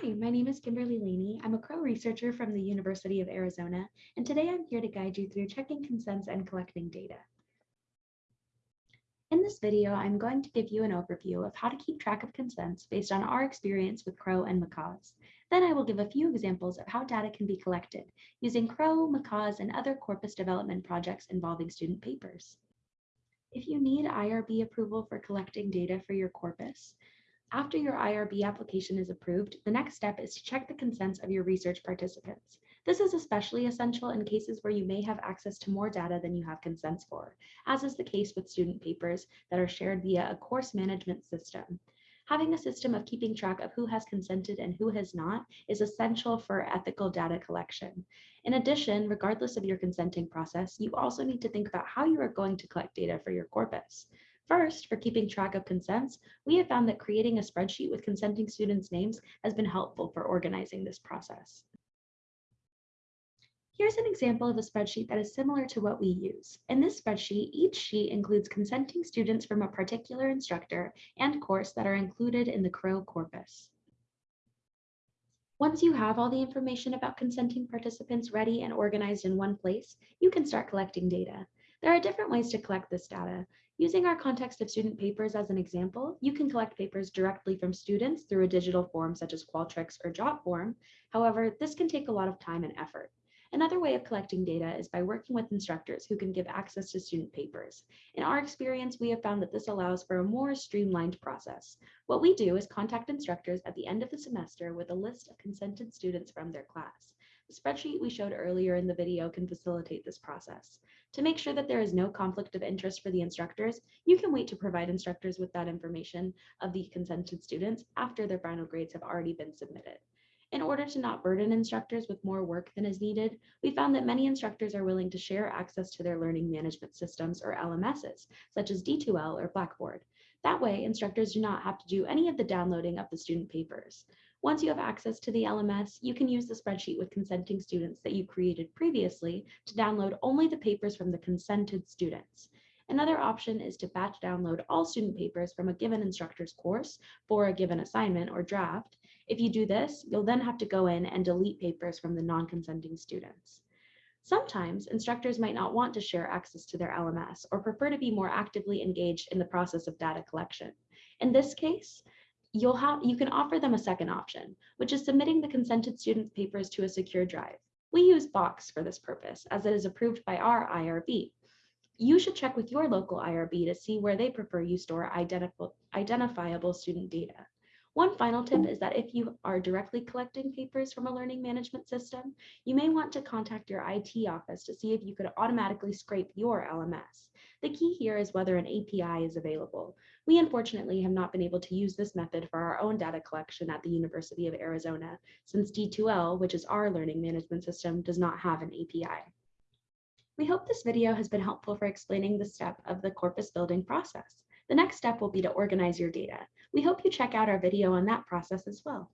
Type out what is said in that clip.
Hi, my name is Kimberly Laney. I'm a Crow researcher from the University of Arizona, and today I'm here to guide you through checking consents and collecting data. In this video, I'm going to give you an overview of how to keep track of consents based on our experience with Crow and macaws. Then I will give a few examples of how data can be collected using Crow, macaws, and other corpus development projects involving student papers. If you need IRB approval for collecting data for your corpus, after your IRB application is approved, the next step is to check the consents of your research participants. This is especially essential in cases where you may have access to more data than you have consents for, as is the case with student papers that are shared via a course management system. Having a system of keeping track of who has consented and who has not is essential for ethical data collection. In addition, regardless of your consenting process, you also need to think about how you are going to collect data for your corpus. First, for keeping track of consents, we have found that creating a spreadsheet with consenting students' names has been helpful for organizing this process. Here's an example of a spreadsheet that is similar to what we use. In this spreadsheet, each sheet includes consenting students from a particular instructor and course that are included in the Crow corpus. Once you have all the information about consenting participants ready and organized in one place, you can start collecting data. There are different ways to collect this data. Using our context of student papers as an example, you can collect papers directly from students through a digital form such as Qualtrics or Jotform. However, this can take a lot of time and effort. Another way of collecting data is by working with instructors who can give access to student papers. In our experience, we have found that this allows for a more streamlined process. What we do is contact instructors at the end of the semester with a list of consented students from their class. The spreadsheet we showed earlier in the video can facilitate this process. To make sure that there is no conflict of interest for the instructors, you can wait to provide instructors with that information of the consented students after their final grades have already been submitted. In order to not burden instructors with more work than is needed, we found that many instructors are willing to share access to their learning management systems or LMSs, such as D2L or Blackboard. That way, instructors do not have to do any of the downloading of the student papers. Once you have access to the LMS, you can use the spreadsheet with consenting students that you created previously to download only the papers from the consented students. Another option is to batch download all student papers from a given instructor's course for a given assignment or draft. If you do this, you'll then have to go in and delete papers from the non-consenting students. Sometimes instructors might not want to share access to their LMS or prefer to be more actively engaged in the process of data collection. In this case, you'll have you can offer them a second option, which is submitting the consented student papers to a secure drive. We use Box for this purpose as it is approved by our IRB. You should check with your local IRB to see where they prefer you store identifiable student data. One final tip is that if you are directly collecting papers from a learning management system, you may want to contact your IT office to see if you could automatically scrape your LMS. The key here is whether an API is available. We unfortunately have not been able to use this method for our own data collection at the University of Arizona, since D2L, which is our learning management system, does not have an API. We hope this video has been helpful for explaining the step of the corpus building process. The next step will be to organize your data. We hope you check out our video on that process as well.